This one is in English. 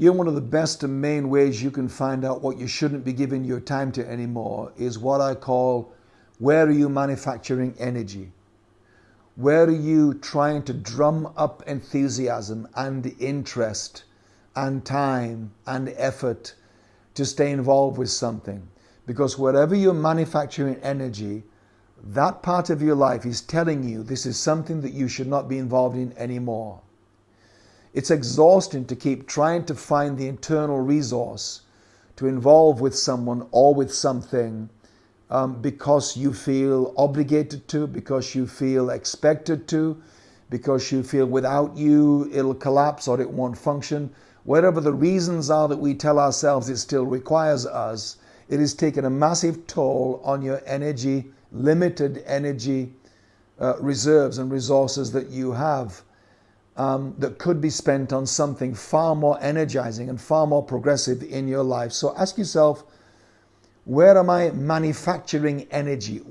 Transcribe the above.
You know, one of the best and main ways you can find out what you shouldn't be giving your time to anymore is what I call where are you manufacturing energy? Where are you trying to drum up enthusiasm and interest and time and effort to stay involved with something? Because wherever you're manufacturing energy, that part of your life is telling you this is something that you should not be involved in anymore. It's exhausting to keep trying to find the internal resource to involve with someone or with something um, because you feel obligated to, because you feel expected to, because you feel without you it'll collapse or it won't function. Whatever the reasons are that we tell ourselves it still requires us, it is taking a massive toll on your energy, limited energy uh, reserves and resources that you have um, that could be spent on something far more energizing and far more progressive in your life. So ask yourself, where am I manufacturing energy?